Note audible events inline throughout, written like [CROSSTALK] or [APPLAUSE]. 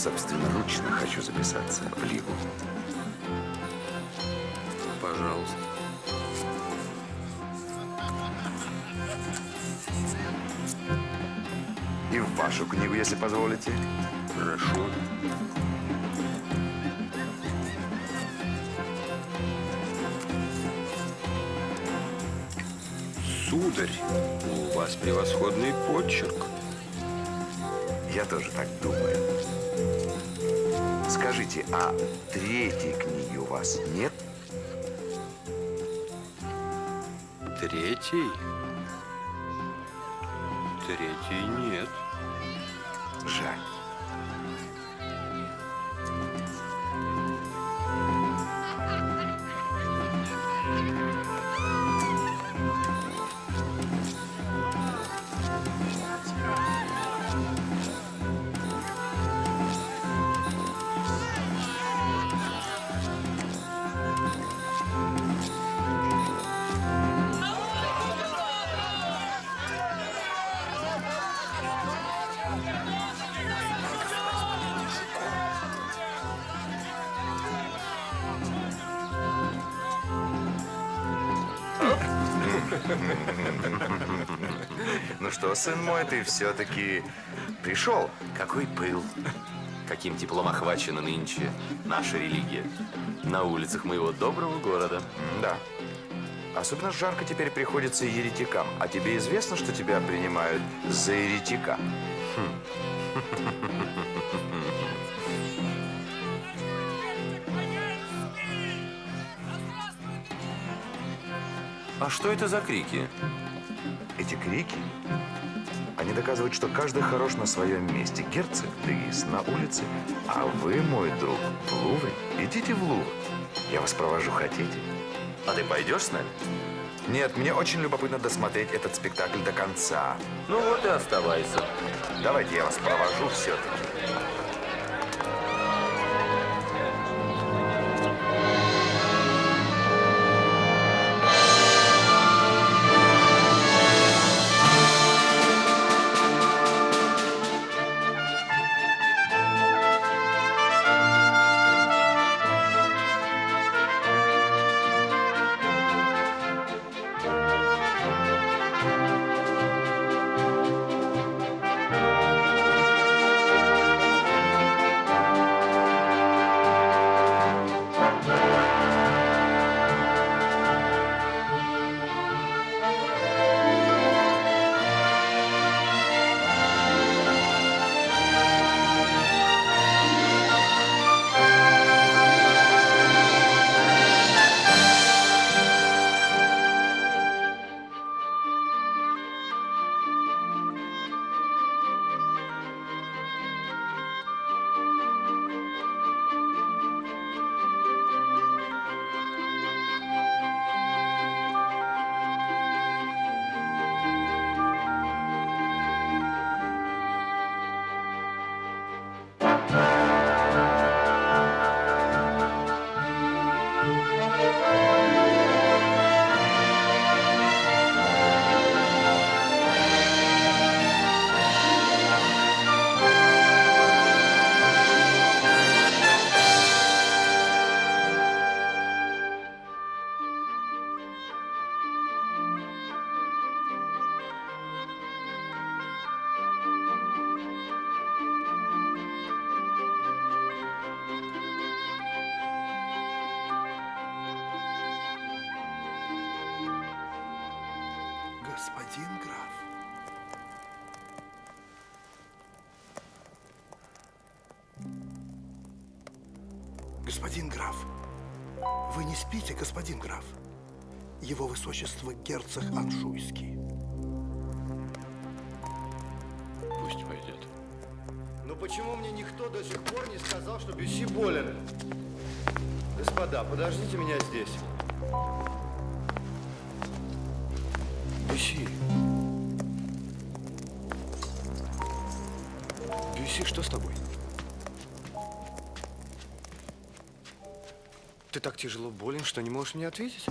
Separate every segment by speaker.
Speaker 1: собственноручно хочу записаться в Лигу.
Speaker 2: Пожалуйста.
Speaker 1: И в вашу книгу, если позволите.
Speaker 2: Хорошо. Сударь, у вас превосходный почерк.
Speaker 1: Я тоже так думаю. Скажите, а третьей книги у вас нет?
Speaker 2: Третий? Третий нет.
Speaker 1: Ну что, сын мой, ты все-таки пришел? Какой пыл.
Speaker 3: Каким теплом охвачена нынче наша религия. На улицах моего доброго города.
Speaker 1: Да. Особенно жарко теперь приходится еретикам. А тебе известно, что тебя принимают за еретика? [LAUGHS]
Speaker 3: А что это за крики?
Speaker 1: Эти крики, они доказывают, что каждый хорош на своем месте. Герцог Дегис на улице, а вы, мой друг, в Лувре. Идите в Лувр. Я вас провожу, хотите?
Speaker 3: А ты пойдешь с нами?
Speaker 1: Нет, мне очень любопытно досмотреть этот спектакль до конца.
Speaker 3: Ну вот и оставайся.
Speaker 1: Давайте я вас провожу все-таки.
Speaker 4: Спите, господин граф? Его высочество герцог Анжуйский.
Speaker 2: Пусть пойдет.
Speaker 5: Но почему мне никто до сих пор не сказал, что Бюсси болен? Господа, подождите меня здесь. Бюсси. Бюсси, что с тобой? Ты так тяжело болен, что не можешь мне ответить?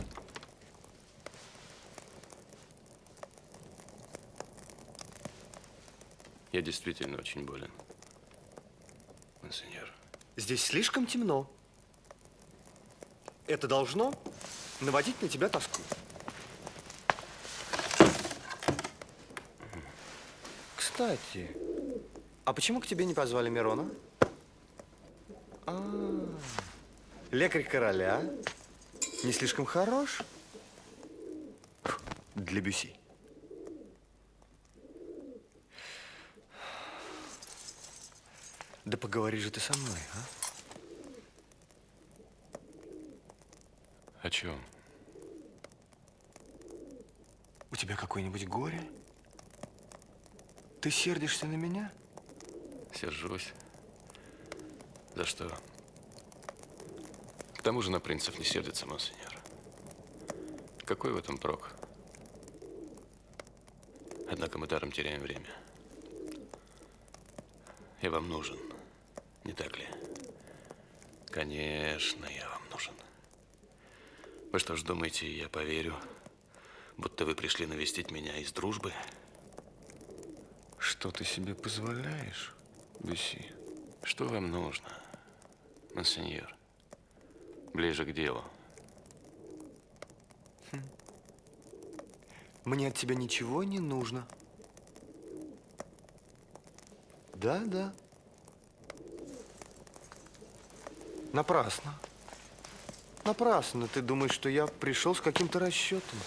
Speaker 3: Я действительно очень болен. Монсеньор.
Speaker 5: Здесь слишком темно. Это должно наводить на тебя тоску. Кстати, а почему к тебе не позвали Мирона? А, лекарь короля не слишком хорош для Бюси. Да поговори же ты со мной, а?
Speaker 3: О чем?
Speaker 5: У тебя какое-нибудь горе? Ты сердишься на меня?
Speaker 3: Сержусь. За что? К тому же на принцев не сердится, монсеньор. Какой в этом прок? Однако мы даром теряем время. Я вам нужен, не так ли? Конечно, я вам нужен. Вы что ж думаете, я поверю, будто вы пришли навестить меня из дружбы?
Speaker 5: Что ты себе позволяешь, Бюси?
Speaker 3: Что вам нужно, монсеньор? Ближе к делу.
Speaker 5: Мне от тебя ничего не нужно. Да, да. Напрасно. Напрасно ты думаешь, что я пришел с каким-то расчетом.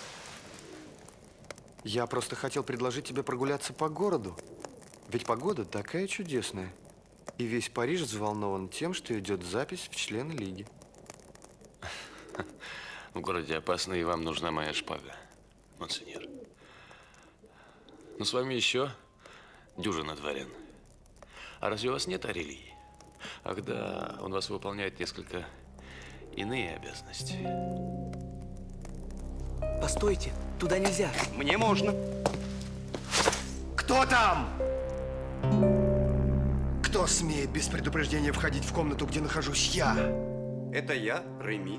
Speaker 5: Я просто хотел предложить тебе прогуляться по городу. Ведь погода такая чудесная. И весь Париж взволнован тем, что идет запись в члены лиги.
Speaker 3: В городе опасно, и вам нужна моя шпага, монсеньор. Но с вами еще дюжина дворян. А разве у вас нет Арелии? Ах да, он вас выполняет несколько иные обязанности.
Speaker 6: Постойте, туда нельзя.
Speaker 5: Мне можно. Кто там? Кто смеет без предупреждения входить в комнату, где нахожусь я?
Speaker 7: Это я, Реми.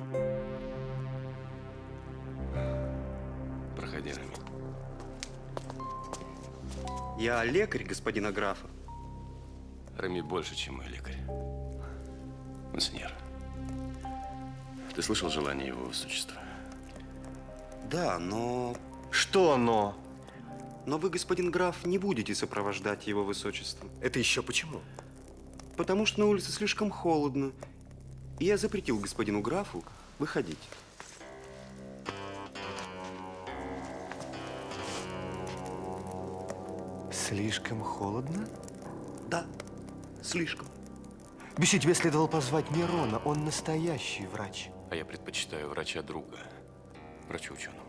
Speaker 7: Я лекарь господина графа.
Speaker 3: Рами больше, чем мой лекарь. Монсеньор, ты слышал желание его высочества?
Speaker 7: Да, но...
Speaker 5: Что но?
Speaker 7: Но вы, господин граф, не будете сопровождать его высочество.
Speaker 5: Это еще почему?
Speaker 7: Потому что на улице слишком холодно. И я запретил господину графу выходить.
Speaker 5: Слишком холодно?
Speaker 7: Да, слишком.
Speaker 5: Бюси, тебе следовало позвать Мирона. Он настоящий врач.
Speaker 3: А я предпочитаю врача друга, врачу ученому.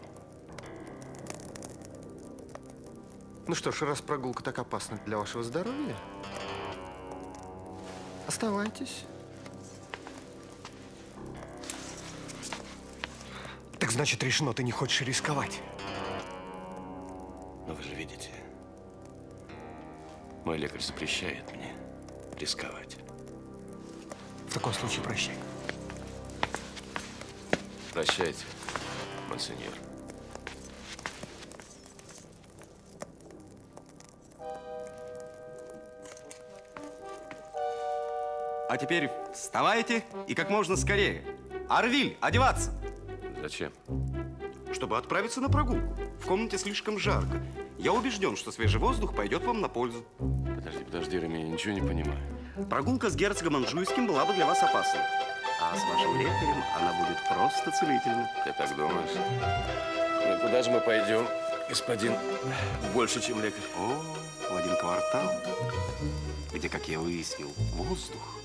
Speaker 5: Ну что ж, раз прогулка так опасна для вашего здоровья, оставайтесь. Так значит, решено, ты не хочешь рисковать.
Speaker 3: Мой лекарь запрещает мне рисковать.
Speaker 5: В таком случае прощай.
Speaker 3: Прощайте, монсеньор.
Speaker 7: А теперь вставайте и как можно скорее. Арвиль, одеваться!
Speaker 3: Зачем?
Speaker 7: Чтобы отправиться на прогулку. В комнате слишком жарко. Я убежден, что свежий воздух пойдет вам на пользу.
Speaker 3: Подожди, подожди, Рами, я ничего не понимаю.
Speaker 7: Прогулка с герцогом Анжуйским была бы для вас опасной. А с вашим лекарем она будет просто целительна.
Speaker 3: Ты так думаешь? Ну, куда же мы пойдем, господин больше, чем лекарь?
Speaker 7: О, в один квартал, где, как я выяснил, воздух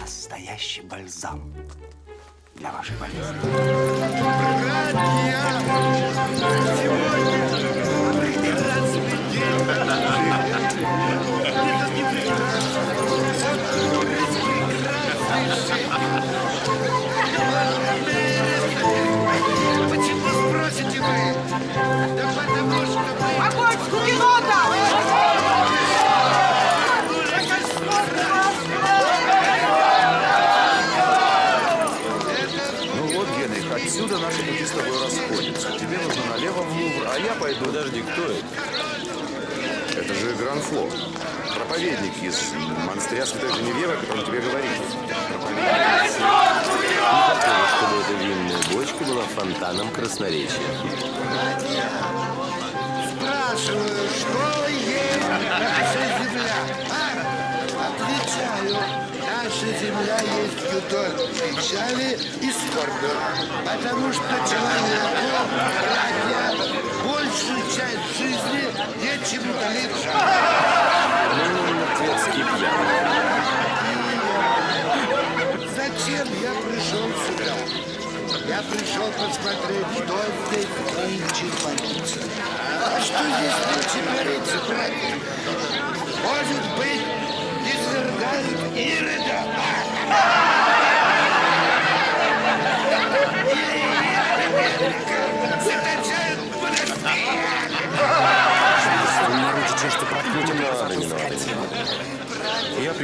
Speaker 7: настоящий бальзам для вашей болезни.
Speaker 8: Потому что человеку, братья, большую часть жизни нечем удалиться.
Speaker 2: Ну, пьяный.
Speaker 8: Зачем я пришел сюда? Я пришел посмотреть, что здесь нынче творится. А что здесь нынче творится, братья? Может быть, не свергают Ирода?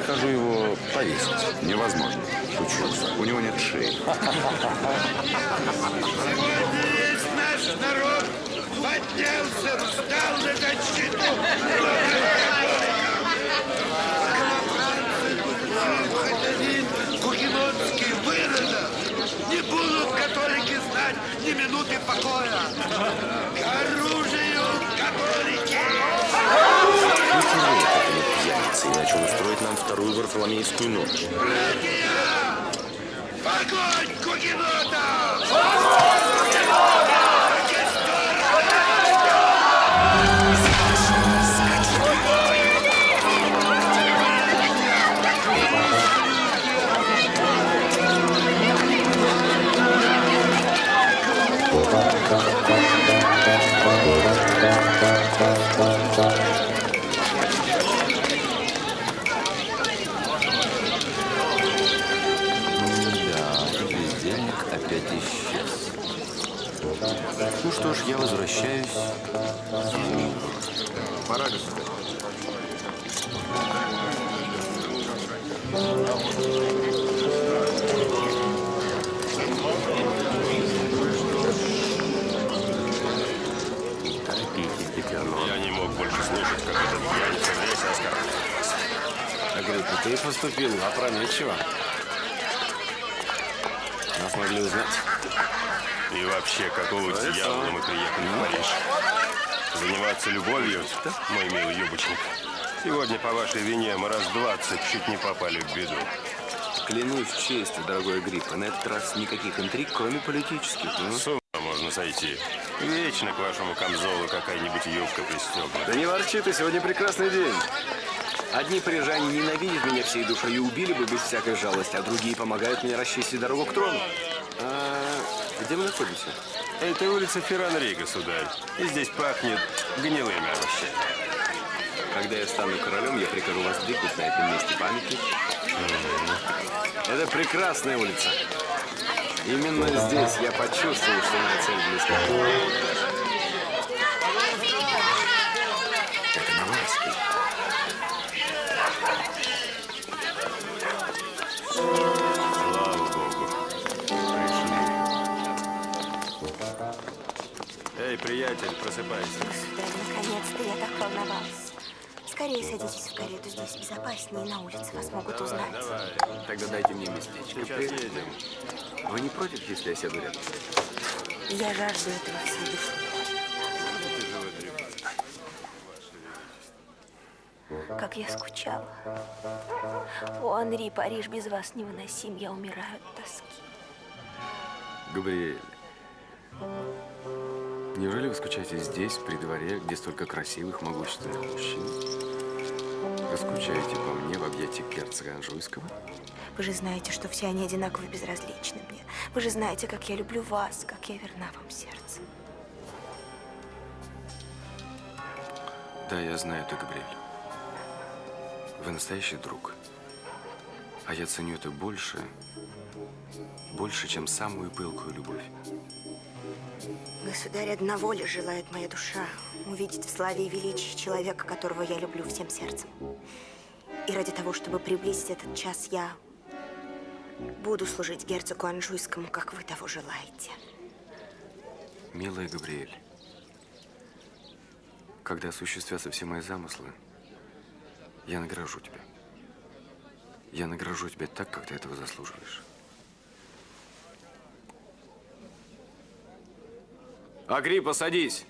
Speaker 1: Прикажу его повесить. Невозможно. Шучу. У него нет шеи.
Speaker 8: Весь наш народ поднялся, встал на защиту. Кухимонский выродок. Не будут католики знать ни минуты покоя. К оружию, католики!
Speaker 2: Пьяница, иначе он устроит нам вторую Варфоломейскую ночь.
Speaker 8: Огонь кугенотов!
Speaker 2: Да, что ж, я возвращаюсь.
Speaker 1: Пора,
Speaker 2: Деканон.
Speaker 9: Я не мог больше слушать, как этот пьяница.
Speaker 2: Агриппа, ты поступил опрометчиво. Нас могли узнать.
Speaker 9: И вообще, какого дьявола мы приехали в Париж? Заниматься любовью, мой милый юбочник? Сегодня по вашей вине мы раз двадцать чуть не попали в беду.
Speaker 2: Клянусь честью, дорогой Агриппа, на этот раз никаких интриг, кроме политических. ну.
Speaker 9: С ума можно сойти. Вечно к вашему камзолу какая-нибудь юбка пристегнута.
Speaker 2: Да не ворчи ты, сегодня прекрасный день. Одни парижане ненавидят меня всей душой и убили бы без всякой жалости, а другие помогают мне расчистить дорогу к трону. А где мы находимся?
Speaker 9: Это улица Ферранри, государь. И здесь пахнет гнилыми овощами.
Speaker 2: Когда я стану королем, я прикажу воздвигнуть на этом месте памятник. Это прекрасная улица. Именно здесь я почувствовал, что моя цель близка.
Speaker 9: Приятель, просыпайся.
Speaker 10: Да, наконец-то я так волновалась. Скорее садитесь в карету, здесь безопаснее, на улице вас могут узнать.
Speaker 9: Давай,
Speaker 2: Тогда дайте мне местечко.
Speaker 9: сейчас едем.
Speaker 2: Вы не против, если я сяду рядом?
Speaker 10: Я жажду этого всей. Как я скучала. О, Анри, Париж без вас невыносим, я умираю от тоски.
Speaker 2: Габриэль, неужели вы скучаете здесь, при дворе, где столько красивых, могущественных мужчин? Вы скучаете по мне в объятиях герцога Анжуйского?
Speaker 10: Вы же знаете, что все они одинаково безразличны мне. Вы же знаете, как я люблю вас, как я верна вам сердцем.
Speaker 2: Да, я знаю это, Габриэль. Вы настоящий друг. А я ценю это больше, больше, чем самую пылкую любовь.
Speaker 10: Государь, одного ли желает моя душа увидеть в славе и величии человека, которого я люблю всем сердцем. И ради того, чтобы приблизить этот час, я буду служить герцогу Анжуйскому, как вы того желаете.
Speaker 2: Милая Габриэль, когда осуществятся все мои замыслы, я награжу тебя. Я награжу тебя так, как ты этого заслуживаешь. Агриппа, садись.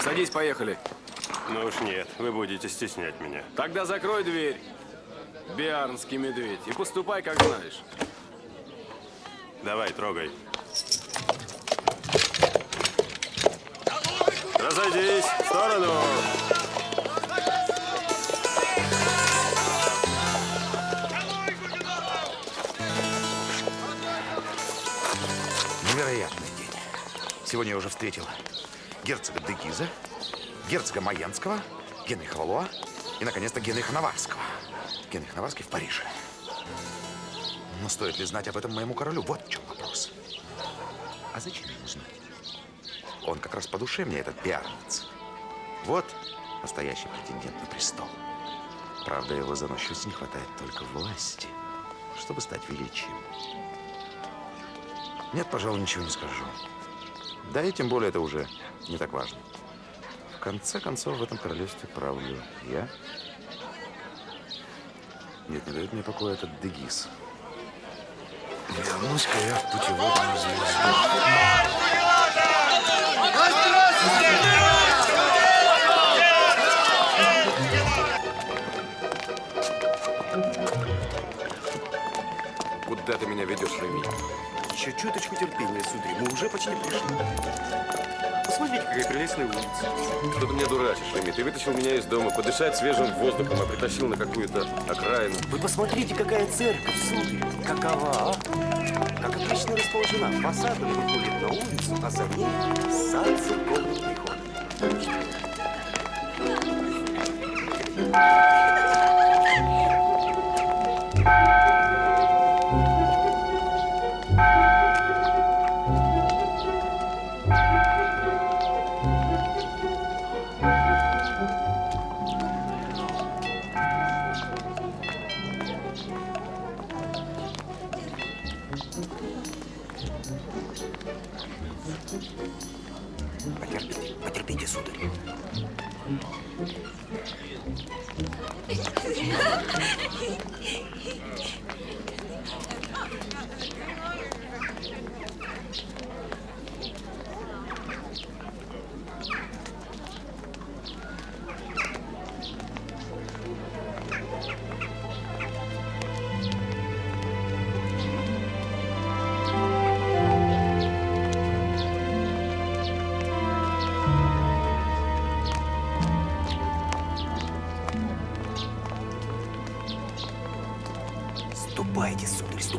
Speaker 2: Садись, поехали.
Speaker 3: Ну уж нет, вы будете стеснять меня.
Speaker 2: Тогда закрой дверь, биарнский медведь, и поступай, как знаешь.
Speaker 3: Давай, трогай. Разойдись, в сторону.
Speaker 1: Сегодня я уже встретил герцога Дегиза, герцога Майенского, Генриха Валуа и, наконец-то, Генриха Наварского. Генрих Наварский в Париже. Но стоит ли знать об этом моему королю? Вот в чем вопрос. А зачем ему знать? Он как раз по душе мне, этот пиарниц. Вот настоящий претендент на престол. Правда, его заносчивости не хватает только власти, чтобы стать величием. Нет, пожалуй, ничего не скажу. Да и тем более это уже не так важно. В конце концов, в этом королевстве правлю я. Нет, не дает мне покоя этот Дегис. Вернусь-ка я в путеводную звезду.
Speaker 2: Куда ты меня ведешь, Реми?
Speaker 7: Еще чуточку терпения, сударь. Мы уже почти пришли. Посмотрите, какая прелестная улица.
Speaker 3: Что ты меня дурачишь, Реми? Ты вытащил меня из дома подышать свежим воздухом, а притащил на какую-то окраину.
Speaker 11: Вы посмотрите, какая церковь, сударь. Какова, а? Как отлично расположена. Фасадом выходит на улицу, а за ней сад церковный приход.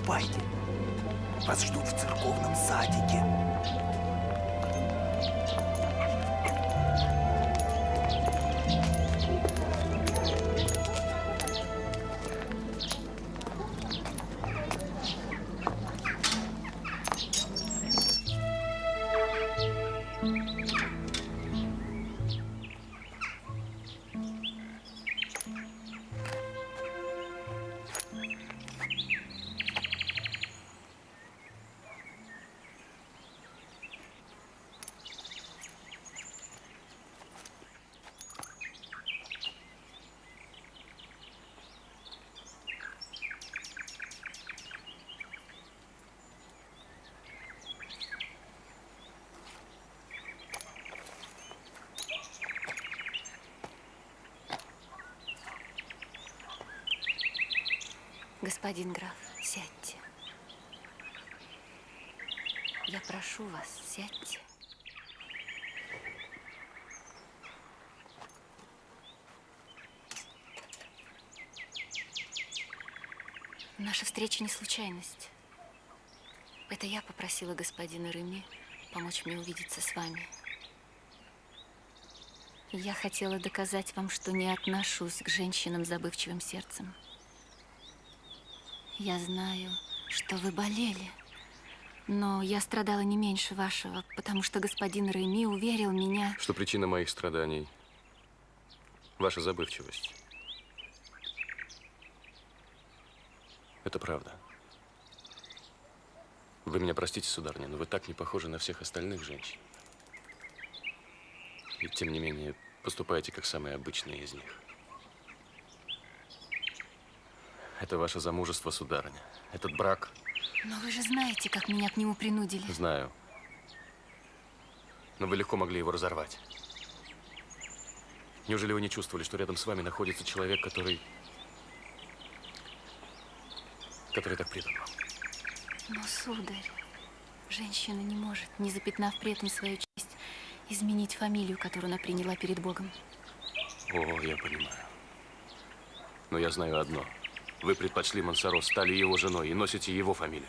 Speaker 11: Ступайте. Вас ждут в церковном садике.
Speaker 12: Господин граф, сядьте. Я прошу вас, сядьте. Наша встреча не случайность. Это я попросила господина Реми помочь мне увидеться с вами. Я хотела доказать вам, что не отношусь к женщинам с забывчивым сердцем. Я знаю, что вы болели, но я страдала не меньше вашего, потому что господин Реми уверил меня...
Speaker 3: Что причина моих страданий? Ваша забывчивость. Это правда. Вы меня простите, сударыня, но вы так не похожи на всех остальных женщин. И тем не менее, Поступайте как самые обычные из них. Это ваше замужество, сударыня. Этот брак,
Speaker 12: Но вы же знаете, как меня к нему принудили.
Speaker 3: знаю. Но вы легко могли его разорвать. Неужели вы не чувствовали, что рядом с вами находится человек, который... который так предан вам?
Speaker 12: Но, сударь, женщина не может, не запятнав при этом свою честь, изменить фамилию, которую она приняла перед Богом.
Speaker 3: О, я понимаю. Но я знаю одно. Вы предпочли Монсоро, стали его женой и носите его фамилию.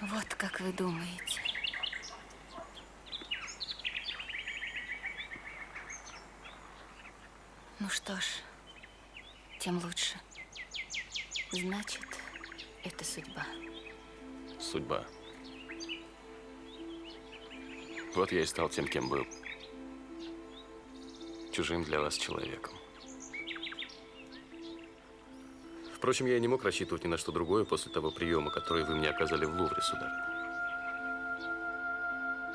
Speaker 12: Вот как вы думаете. Ну что ж, тем лучше. Значит, это судьба.
Speaker 3: Судьба. Вот я и стал тем, кем был. Чужим для вас человеком. Впрочем, я и не мог рассчитывать ни на что другое после того приема, который вы мне оказали в Лувре, сударь.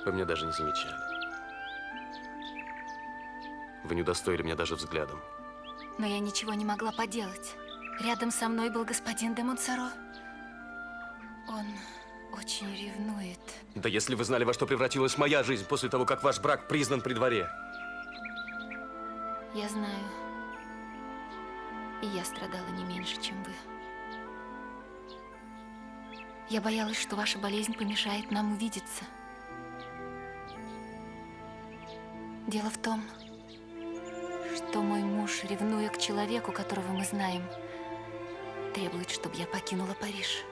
Speaker 3: Вы меня даже не замечали. Вы не удостоили меня даже взглядом.
Speaker 12: Но я ничего не могла поделать. Рядом со мной был господин де Монсоро. Он очень ревнует.
Speaker 3: Да если вы знали, во что превратилась моя жизнь после того, как ваш брак признан при дворе.
Speaker 12: Я знаю. И я страдала не меньше, чем вы. Я боялась, что ваша болезнь помешает нам увидеться. Дело в том, что мой муж, ревнуя к человеку, которого мы знаем, требует, чтобы я покинула Париж.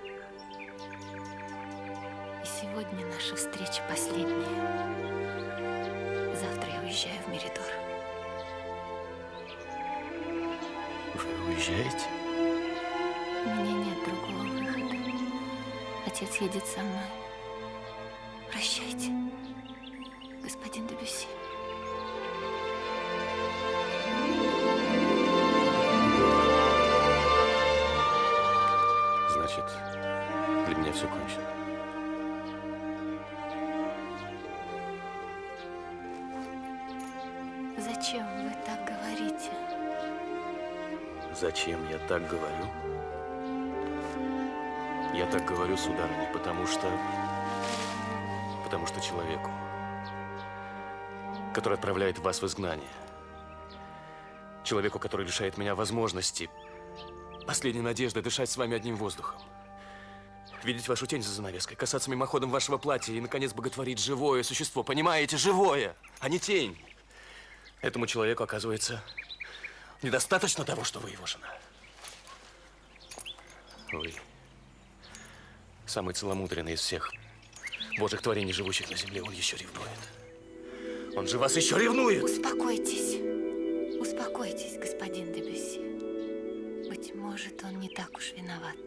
Speaker 12: И сегодня наша встреча последняя. Завтра я уезжаю в Меридор.
Speaker 3: Уезжаете?
Speaker 12: У меня нет другого выхода. Отец едет со мной. Прощайте, господин Дебюсси.
Speaker 3: Значит, для меня все кончено.
Speaker 12: Зачем вы так?
Speaker 3: Зачем я так говорю? Я так говорю, сударыня, потому что... Потому что человеку, который отправляет вас в изгнание, человеку, который лишает меня возможности, последней надежды дышать с вами одним воздухом, видеть вашу тень за занавеской, касаться мимоходом вашего платья и, наконец, боготворить живое существо, понимаете, живое, а не тень. Этому человеку, оказывается, недостаточно того, что вы его жена. Вы самый целомудренный из всех божьих творений, живущих на земле, он еще ревнует. Он же вас еще ревнует!
Speaker 12: Успокойтесь. Успокойтесь, господин Дебюсси. Быть может, он не так уж виноват.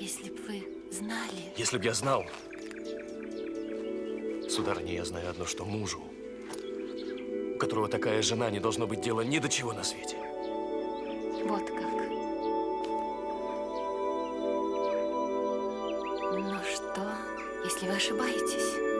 Speaker 12: Если бы вы знали...
Speaker 3: Если б я знал, сударыня, я знаю одно, что мужу, у которого такая жена, не должно быть дела ни до чего на свете.
Speaker 12: Вот как. Но что, если вы ошибаетесь?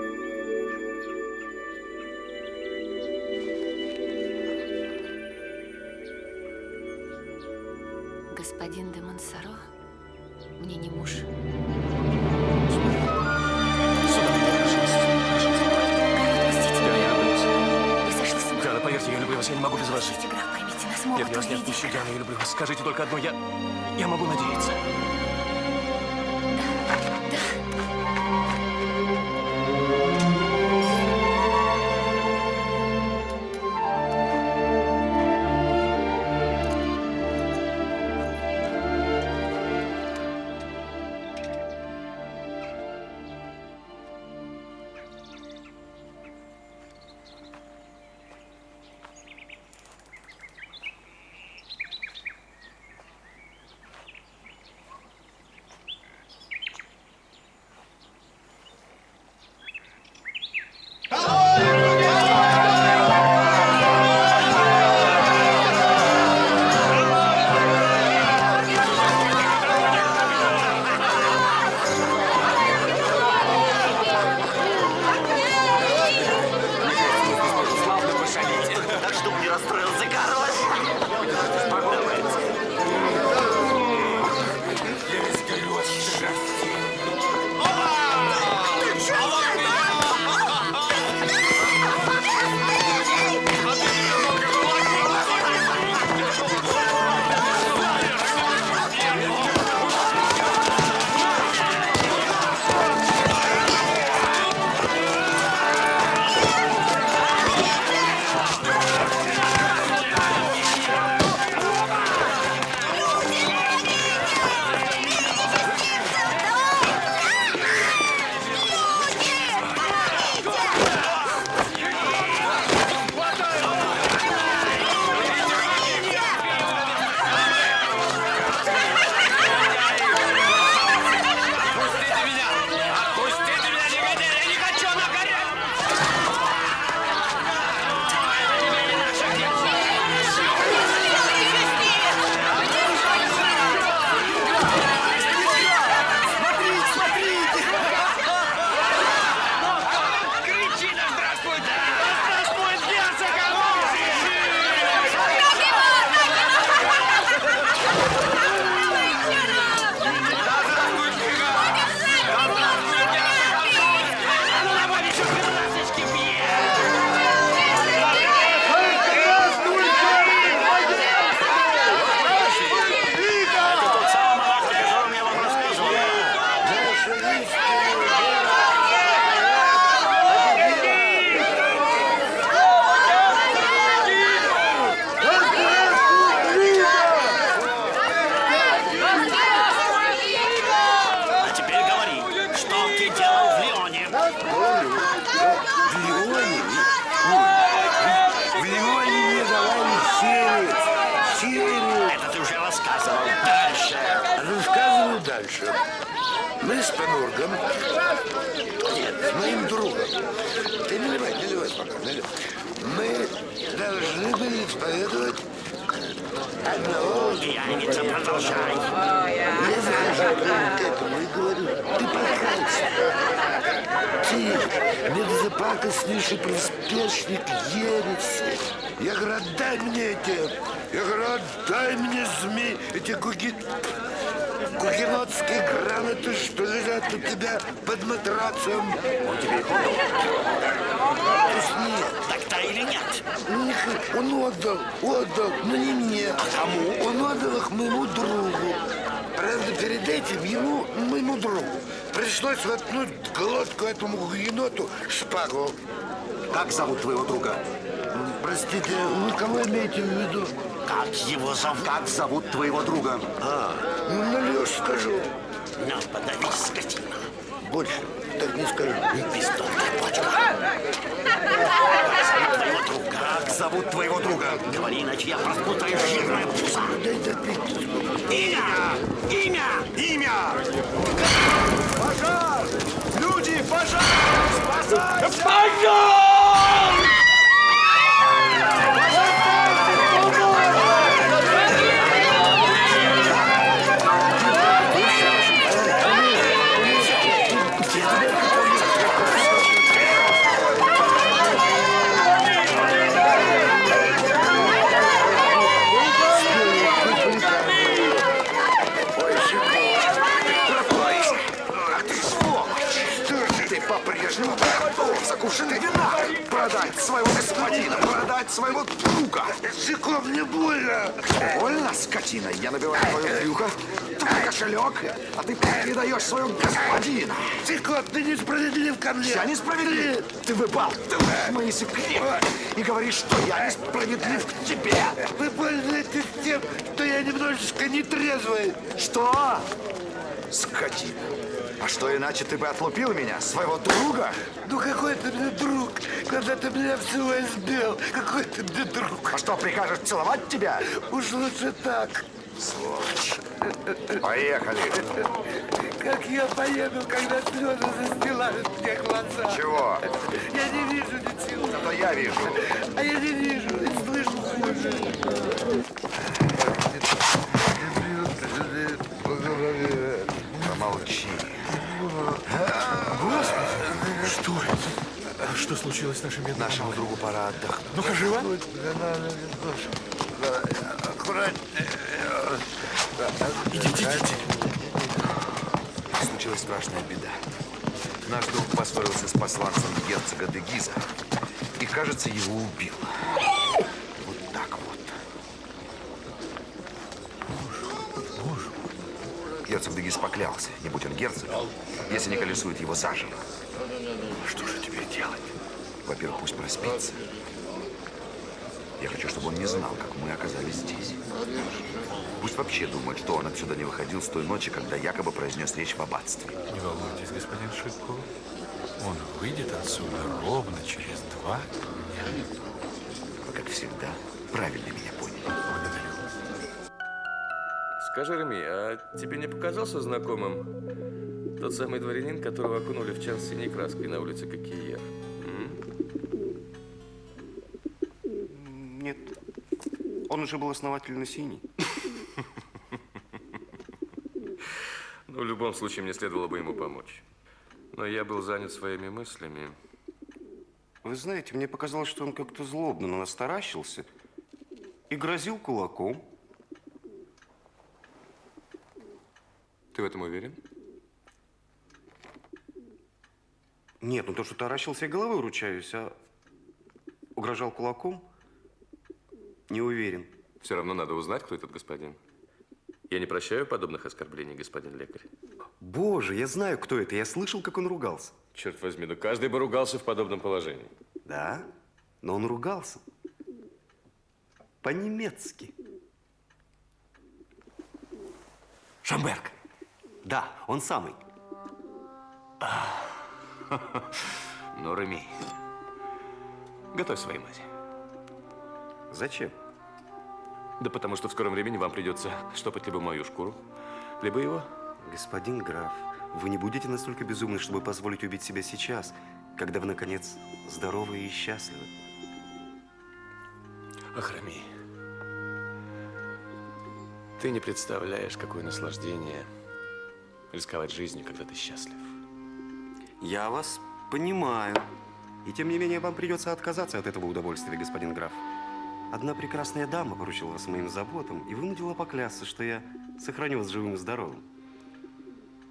Speaker 8: Ты безопасностнейший приспешник ереси. Я говорю, отдай мне эти... Я говорю, отдай мне змей, эти гуги... Гугенотские грамоты, что лежат у тебя под матрацем. Он тебе их отдал? Нет.
Speaker 6: Так-то или нет?
Speaker 8: Них- Он отдал, отдал, но не мне. А кому? Он отдал их моему другу. Правда, перед этим ему, моему другу, пришлось воткнуть в глотку этому гугеноту шпагу.
Speaker 6: Как зовут твоего друга?
Speaker 8: Простите, вы кого имеете в виду?
Speaker 6: Как его зовут? Как зовут твоего друга?
Speaker 8: А, ну, налешь скажу.
Speaker 6: Ну, подавись, скотина.
Speaker 8: Больше так не скажу.
Speaker 6: Пиздотная почка. Как зовут твоего друга? Как зовут твоего друга? Говори, иначе я распутаю жирное пузо.
Speaker 8: Дай допить.
Speaker 6: Имя! Имя! Имя!
Speaker 13: Пожар! Люди, пожар! Спасайся!
Speaker 1: Ты закушенный вина продать своего господина, продать своего друга.
Speaker 8: Языком мне больно.
Speaker 1: Больно, скотина, я набиваю твое брюхо, твой кошелек, а ты передаешь своего господина.
Speaker 8: Цикот, ты несправедлив ко мне.
Speaker 1: Я несправедлив. Ты выбалтываешь мои секреты и говоришь, что я несправедлив к тебе.
Speaker 8: Вы пользуетесь тем, что я немножечко нетрезвый.
Speaker 1: Что? Скотина. А что иначе ты бы отлупил меня, своего друга?
Speaker 8: Ну какой ты мне друг, когда ты меня всего избил? Какой ты мне друг?
Speaker 1: А что, прикажешь целовать тебя?
Speaker 8: Уж лучше так.
Speaker 1: Сволочь. Поехали.
Speaker 8: Как я поеду, когда слезы застилают мне глаза?
Speaker 1: Чего?
Speaker 8: Я не вижу ничего.
Speaker 1: Зато я вижу.
Speaker 8: А я не вижу и слышу хуже.
Speaker 1: Помолчи.
Speaker 13: Что это? Что случилось с нашим бедным?
Speaker 1: Нашему другу пора отдохнуть.
Speaker 13: Ну-ка, живо!
Speaker 8: Аккуратнее.
Speaker 13: Идите, идите.
Speaker 1: Случилась страшная беда. Наш друг поссорился с посланцем герцога де Гиза и, кажется, его убил. Вот так вот. Герцог де Гиз поклялся, не будь он герцогом, если не колесует его заживо. Что же теперь делать? Во-первых, пусть проспится. Я хочу, чтобы он не знал, как мы оказались здесь. Пусть вообще думает, что он отсюда не выходил с той ночи, когда якобы произнес речь в аббатстве.
Speaker 13: Не волнуйтесь, господин Шипко. Он выйдет отсюда ровно через два дня.
Speaker 1: Вы, как всегда, правильно меня поняли.
Speaker 13: Благодарю.
Speaker 9: Скажи, Реми, а тебе не показался знакомым тот самый дворянин, которого окунули в чан синей краской на улице Кокиер?
Speaker 7: Нет. Он уже был основательно синий.
Speaker 9: Ну, в любом случае, мне следовало бы ему помочь. Но я был занят своими мыслями.
Speaker 7: Вы знаете, мне показалось, что он как-то злобно на нас таращился и грозил кулаком.
Speaker 9: Ты в этом уверен?
Speaker 7: Нет, ну то, что таращился, я головой ручаюсь, а угрожал кулаком, не уверен.
Speaker 9: Все равно надо узнать, кто этот господин. Я не прощаю подобных оскорблений, господин лекарь.
Speaker 7: Боже, я знаю, кто это. Я слышал, как он ругался.
Speaker 9: Черт возьми, ну каждый бы ругался в подобном положении.
Speaker 7: Да, но он ругался. По-немецки. Шамберг. Да, он самый. [LAUGHS]
Speaker 3: Ну, Реми, готовь свои мази.
Speaker 7: Зачем?
Speaker 9: Да потому что в скором времени вам придется штопать либо мою шкуру, либо его.
Speaker 7: Господин граф, вы не будете настолько безумны, чтобы позволить убить себя сейчас, когда вы, наконец, здоровы и счастливы.
Speaker 3: Ахрами, ты не представляешь, какое наслаждение рисковать жизнью, когда ты счастлив.
Speaker 7: Я вас понимаю. И тем не менее, вам придется отказаться от этого удовольствия, господин граф. Одна прекрасная дама поручила вас моим заботам и вынудила поклясться, что я сохраню вас живым и здоровым.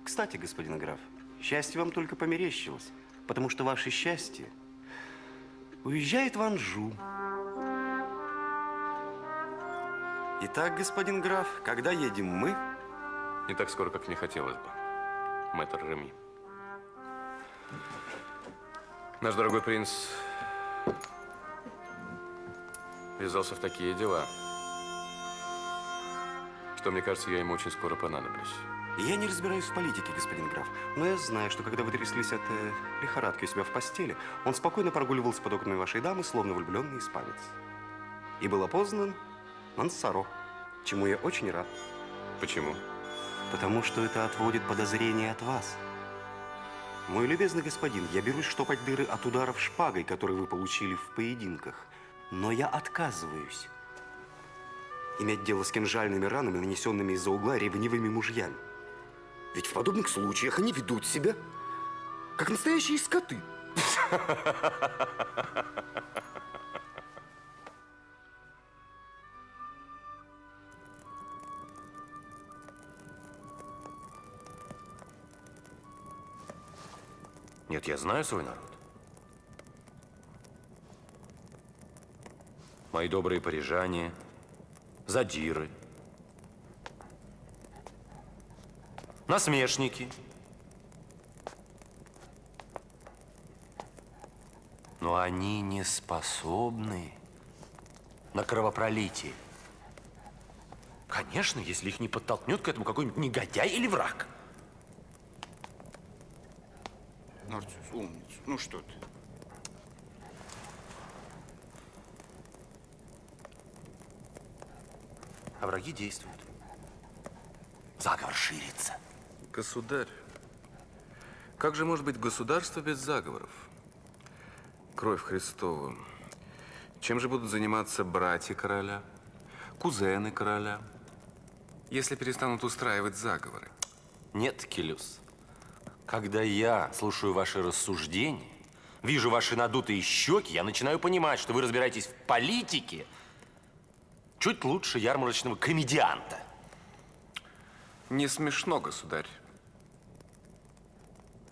Speaker 7: Кстати, господин граф, счастье вам только померещилось, потому что ваше счастье уезжает в Анжу. Итак, господин граф, когда едем мы?
Speaker 3: Не так скоро, как мне хотелось бы, мэтр Реми. Наш дорогой принц ввязался в такие дела, что, мне кажется, я ему очень скоро понадоблюсь.
Speaker 7: Я не разбираюсь в политике, господин граф, но я знаю, что когда вы тряслись от э, лихорадки у себя в постели, он спокойно прогуливался под окнами вашей дамы, словно влюбленный испанец. И был опознан Мансаро, чему я очень рад.
Speaker 3: Почему?
Speaker 7: Потому что это отводит подозрения от вас. Мой любезный господин, я берусь штопать дыры от ударов шпагой, которые вы получили в поединках. Но я отказываюсь иметь дело с кинжальными ранами, нанесенными из-за угла ревнивыми мужьями. Ведь в подобных случаях они ведут себя, как настоящие скоты. [LAUGHS]
Speaker 3: Нет, я знаю свой народ. Мои добрые парижане, задиры, насмешники. Но они не способны на кровопролитие. Конечно, если их не подтолкнет к этому какой-нибудь негодяй или враг.
Speaker 8: Умница. Ну что ты?
Speaker 3: А враги действуют. Заговор ширится.
Speaker 2: Государь, как же может быть государство без заговоров? Кровь Христова. Чем же будут заниматься братья короля, кузены короля, если перестанут устраивать заговоры?
Speaker 3: Нет, Келюс. Когда я слушаю ваши рассуждения, вижу ваши надутые щеки, я начинаю понимать, что вы разбираетесь в политике чуть лучше ярмарочного комедианта.
Speaker 2: Не смешно, государь.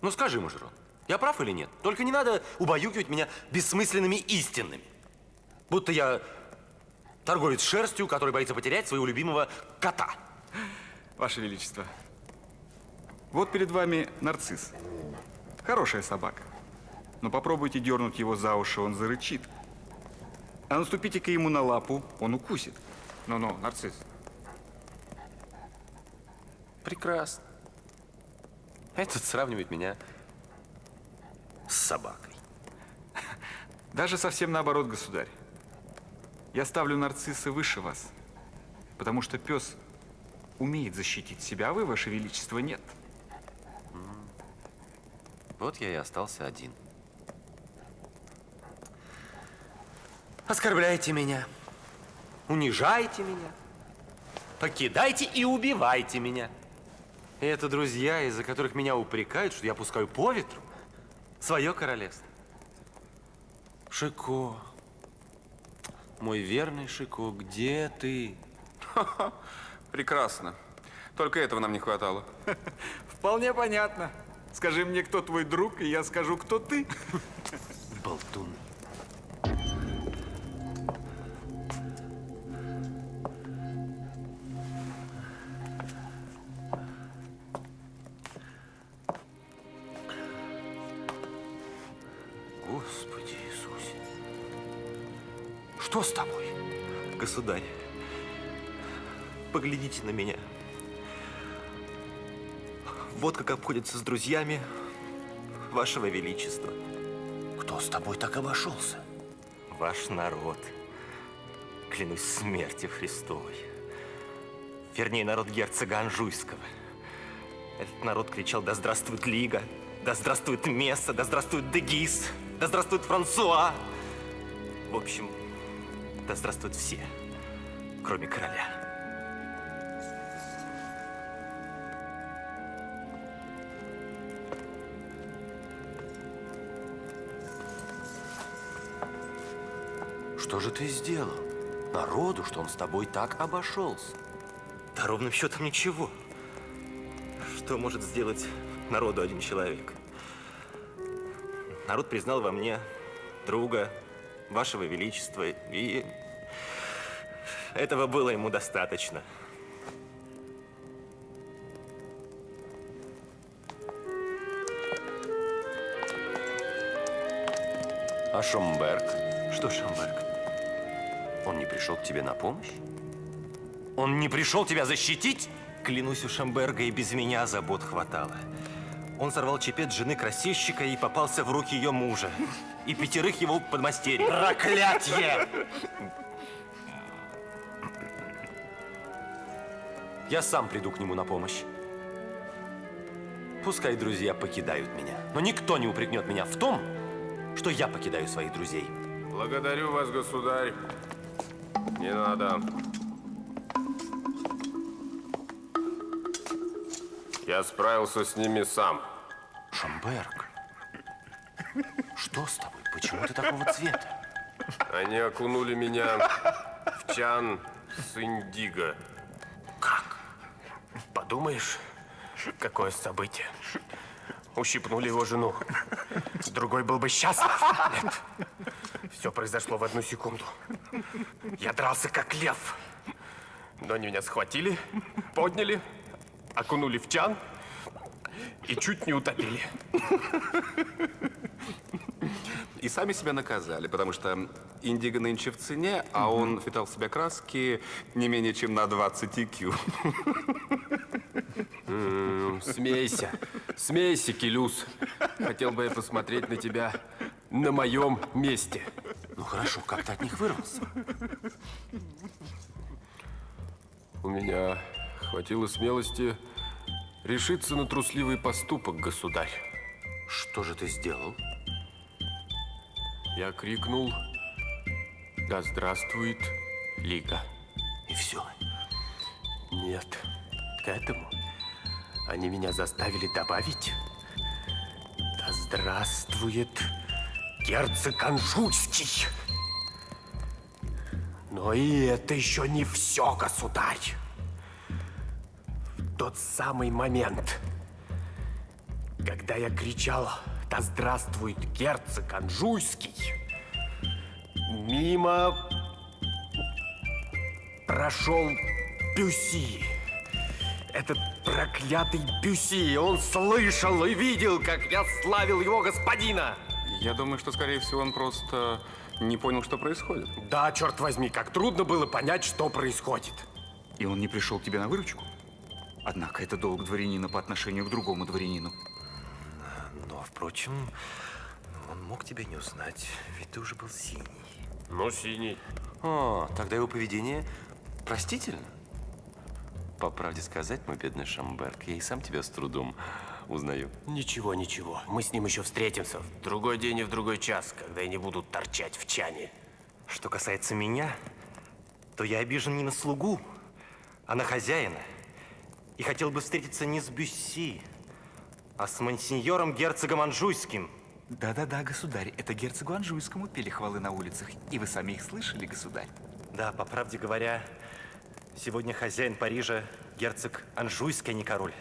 Speaker 3: Ну скажи, Мажерон, я прав или нет? Только не надо убаюкивать меня бессмысленными истинами. Будто я торговец шерстью, который боится потерять своего любимого кота.
Speaker 14: Ваше Величество, вот перед вами нарцисс. Хорошая собака. Но попробуйте дернуть его за уши, он зарычит. А наступите-ка ему на лапу, он укусит. Ну-ну, нарцисс.
Speaker 3: Прекрасно. Этот сравнивает меня с собакой.
Speaker 14: Даже совсем наоборот, государь. Я ставлю нарцисса выше вас, потому что пес умеет защитить себя, а вы, ваше величество, нет.
Speaker 3: Вот я и остался один. Оскорбляйте меня, унижайте меня, покидайте и убивайте меня. И это друзья, из-за которых меня упрекают, что я пускаю по ветру свое королевство. Шико, мой верный Шико, где ты?
Speaker 2: Прекрасно. Только этого нам не хватало.
Speaker 14: Вполне понятно. Скажи мне, кто твой друг, и я скажу, кто ты.
Speaker 3: Болтун. Господи Иисусе. Что с тобой?
Speaker 11: Государь, поглядите на меня. Вот как обходится с друзьями вашего величества.
Speaker 3: Кто с тобой так обошелся?
Speaker 11: Ваш народ. Клянусь смертью Христовой. Вернее, народ герцога Анжуйского. Этот народ кричал «Да здравствует Лига! Да здравствует Месса! Да здравствует Дегис! Да здравствует Франсуа!» В общем, да здравствуют все, кроме короля.
Speaker 6: Что же ты сделал? Народу, что он с тобой так обошелся.
Speaker 11: Да ровным счетом ничего. Что может сделать народу один человек? Народ признал во мне друга, вашего величества, и этого было ему достаточно.
Speaker 6: А Шомберг? Что Шомберг? Он не пришел к тебе на помощь?
Speaker 11: Он не пришел тебя защитить? Клянусь, у Шамберга и без меня забот хватало. Он сорвал чепец жены красильщика и попался в руки ее мужа. И пятерых его подмастерий.
Speaker 6: Проклятье! Я сам приду к нему на помощь. Пускай друзья покидают меня, но никто не упрекнет меня в том, что я покидаю своих друзей.
Speaker 9: Благодарю вас, государь. Не надо. Я справился с ними сам.
Speaker 6: Шамберг, что с тобой? Почему ты такого цвета?
Speaker 9: Они окунули меня в чан с индиго.
Speaker 15: Подумаешь, какое событие. Ущипнули его жену. Другой был бы счастлив. Нет. Все произошло в одну секунду. Я дрался как лев. Но они меня схватили, подняли, окунули в чан и чуть не утопили.
Speaker 16: И сами себя наказали, потому что индиго нынче в цене, а он впитал в себя краски не менее чем на 20 IQ.
Speaker 15: М, Смейся, смейся, Келюс. Хотел бы я посмотреть на тебя на моем месте.
Speaker 6: Хорошо, как ты от них вырвался?
Speaker 15: У меня хватило смелости решиться на трусливый поступок, государь.
Speaker 6: Что же ты сделал?
Speaker 15: Я крикнул «Да здравствует Лига!»
Speaker 6: И все?
Speaker 15: Нет, к этому они меня заставили добавить «Да здравствует герцог Анжуйский!» Но и это еще не все, государь. В тот самый момент, когда я кричал «Да здравствует герцог Анжуйский!» Мимо прошел Бюси. Этот проклятый Бюси. Он слышал и видел, как я славил его господина.
Speaker 16: Я думаю, что, скорее всего, он просто не понял, что происходит.
Speaker 15: Да, черт возьми, как трудно было понять, что происходит.
Speaker 14: И он не пришел к тебе на выручку? Однако это долг дворянина по отношению к другому дворянину.
Speaker 6: Но, впрочем, он мог тебя не узнать, ведь ты уже был синий.
Speaker 15: Ну, синий.
Speaker 6: О, тогда его поведение простительно. По правде сказать, мой бедный Шамберг, я и сам тебя с трудом узнаю.
Speaker 15: Ничего, ничего. Мы с ним еще встретимся в другой день и в другой час, когда я не буду торчать в чане.
Speaker 11: Что касается меня, то я обижен не на слугу, а на хозяина. И хотел бы встретиться не с Бюсси, а с мансиньором герцогом Анжуйским.
Speaker 14: Да-да-да, государь, это герцогу Анжуйскому пели хвалы на улицах. И вы сами их слышали, государь.
Speaker 11: Да, по правде говоря, сегодня хозяин Парижа герцог Анжуйский, а не король.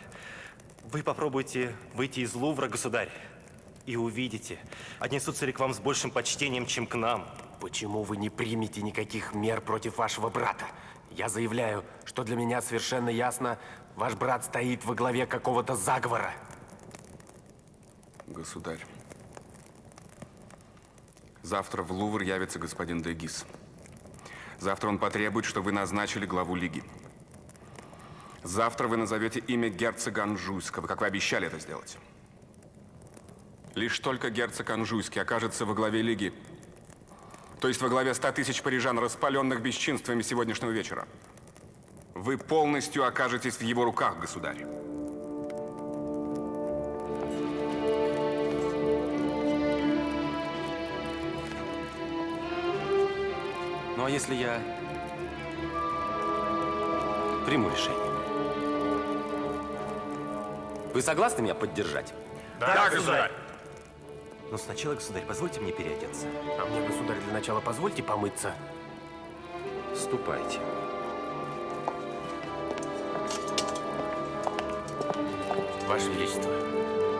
Speaker 11: Вы попробуйте выйти из Лувра, государь, и увидите, отнесутся ли к вам с большим почтением, чем к нам.
Speaker 15: Почему вы не примете никаких мер против вашего брата? Я заявляю, что для меня совершенно ясно, ваш брат стоит во главе какого-то заговора.
Speaker 16: Государь, завтра в Лувр явится господин Дегис. Завтра он потребует, чтобы вы назначили главу Лиги. Завтра вы назовете имя герцога Анжуйского, как вы обещали это сделать. Лишь только герцог Анжуйский окажется во главе Лиги, то есть во главе 100 тысяч парижан, распаленных бесчинствами сегодняшнего вечера, вы полностью окажетесь в его руках, государь.
Speaker 11: Ну а если я приму решение? Вы согласны меня поддержать?
Speaker 9: Да, государь.
Speaker 11: Но сначала, государь, позвольте мне переодеться.
Speaker 9: А мне, государь, для начала позвольте помыться.
Speaker 11: Ступайте.
Speaker 9: Ваше Величество,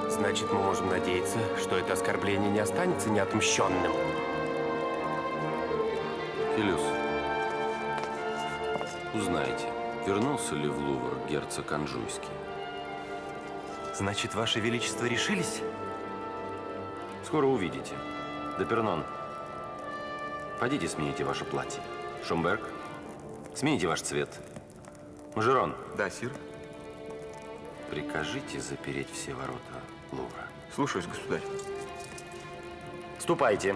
Speaker 9: значит, мы можем надеяться, что это оскорбление не останется неотмщенным.
Speaker 3: Филюс, узнайте, вернулся ли в Лувр герцог Анжуйский?
Speaker 11: Значит, Ваше Величество решились?
Speaker 3: Скоро увидите. Депернон, пойдите смените ваше платье. Шумберг, смените ваш цвет. Мажерон.
Speaker 14: Да, сир.
Speaker 3: Прикажите запереть все ворота Лувра.
Speaker 14: Слушаюсь, государь.
Speaker 11: Ступайте.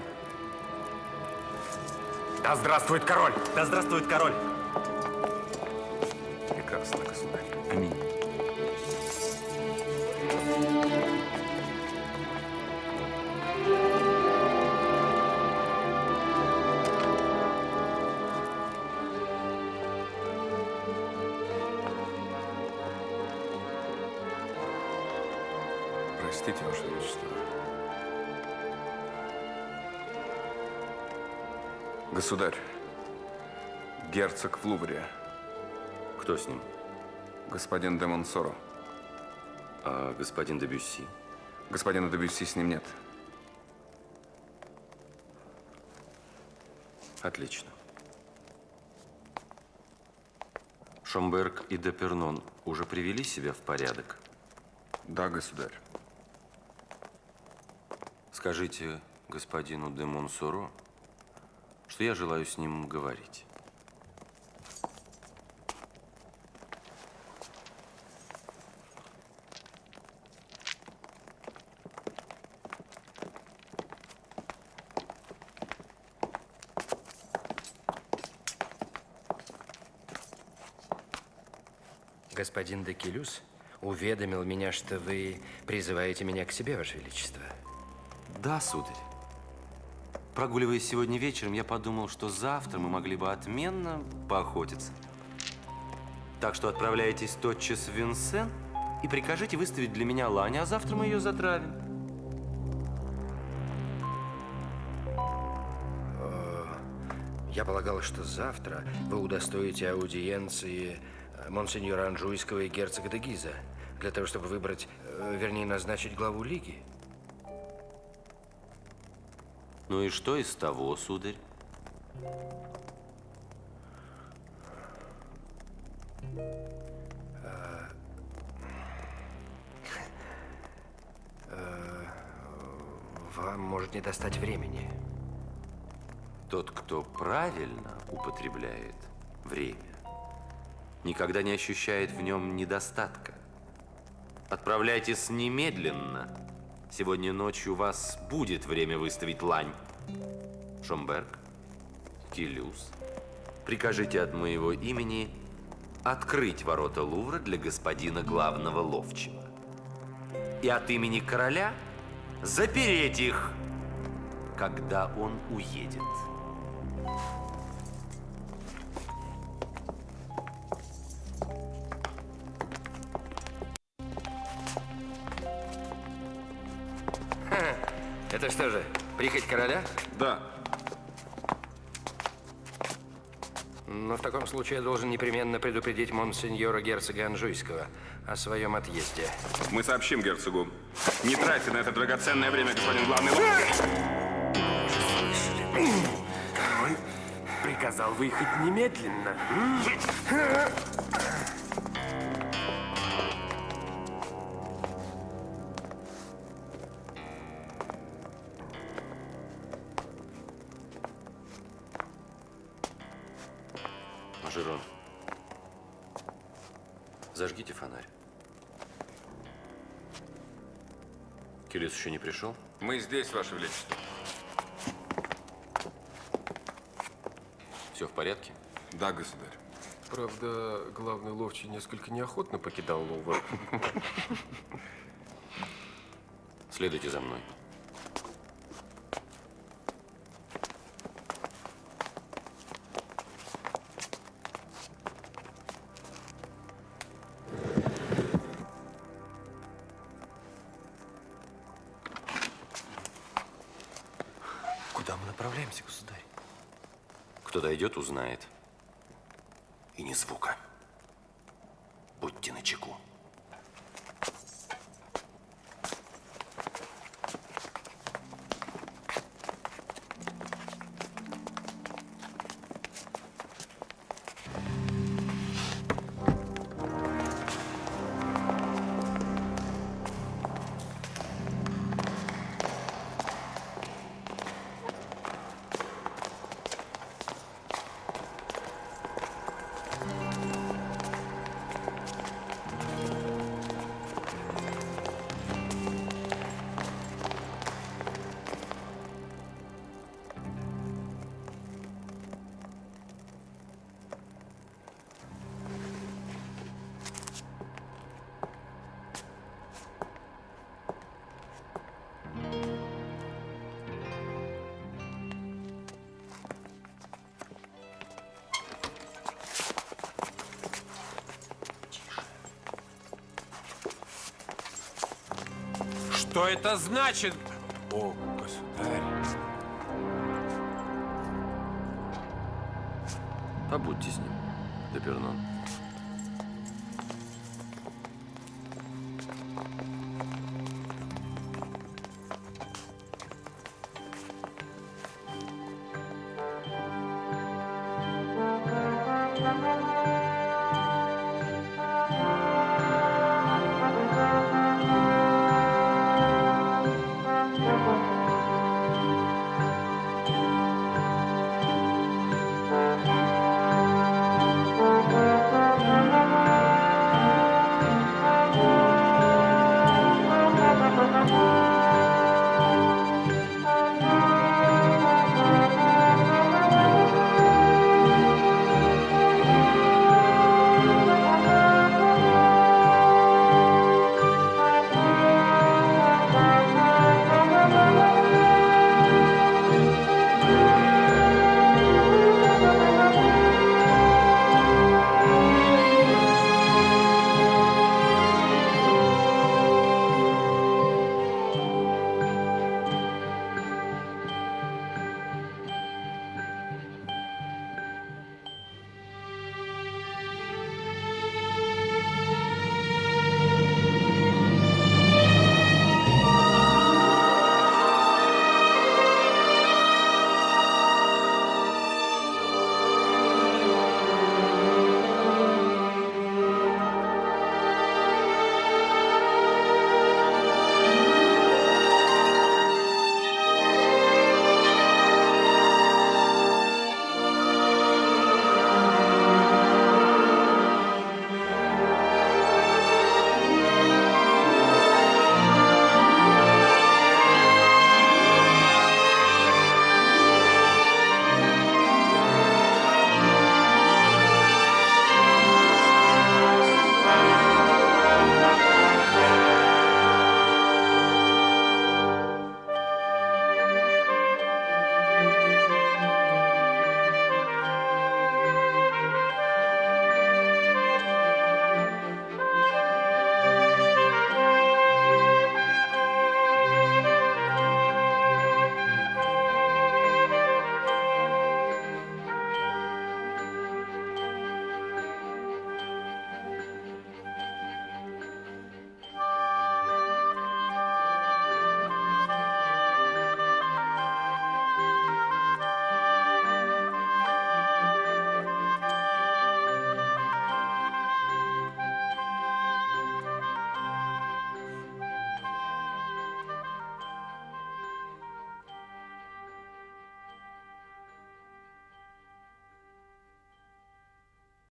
Speaker 9: Да здравствует король!
Speaker 11: Да здравствует король!
Speaker 16: Величество. Государь, герцог в Лувре.
Speaker 3: Кто с ним?
Speaker 16: Господин де Монсоро.
Speaker 3: А господин де Бюсси?
Speaker 16: Господина де Бюсси с ним нет.
Speaker 3: Отлично. Шомберг и Депернон уже привели себя в порядок?
Speaker 16: Да, государь.
Speaker 3: Скажите господину де Монсоро, что я желаю с ним говорить.
Speaker 17: Господин Декелюс уведомил меня, что вы призываете меня к себе, Ваше Величество.
Speaker 3: Да, сударь. Прогуливаясь сегодня вечером, я подумал, что завтра мы могли бы отменно поохотиться. Так что отправляйтесь тотчас в Винсен и прикажите выставить для меня лань, а завтра мы ее затравим.
Speaker 17: Я полагал, что завтра вы удостоите аудиенции э, монсеньора Анжуйского и герцога де Гиза, для того, чтобы выбрать, э, вернее, назначить главу Лиги.
Speaker 3: Ну и что из того, сударь?
Speaker 17: А, э, Вам может не достать времени.
Speaker 3: Тот, кто правильно употребляет время, никогда не ощущает в нем недостатка. Отправляйтесь немедленно. Сегодня ночью у вас будет время выставить лань. Шомберг, Килюс, прикажите от моего имени открыть ворота Лувра для господина главного ловчего. И от имени короля запереть их, когда он уедет.
Speaker 17: Короля?
Speaker 16: Да.
Speaker 17: Но в таком случае я должен непременно предупредить монсеньора герцога Анжуйского о своем отъезде.
Speaker 16: Мы сообщим герцогу. Не тратьте на это драгоценное время, господин главный.
Speaker 9: Король приказал выехать немедленно.
Speaker 3: Не пришел?
Speaker 16: Мы здесь, Ваше Величество.
Speaker 3: Все в порядке?
Speaker 16: Да, государь.
Speaker 9: Правда, главный ловчий несколько неохотно покидал Лувр.
Speaker 3: Следуйте за мной. Кто дойдет, узнает. И ни звука.
Speaker 18: Что это значит? О, государь.
Speaker 19: Побудьте с ним, Депернон.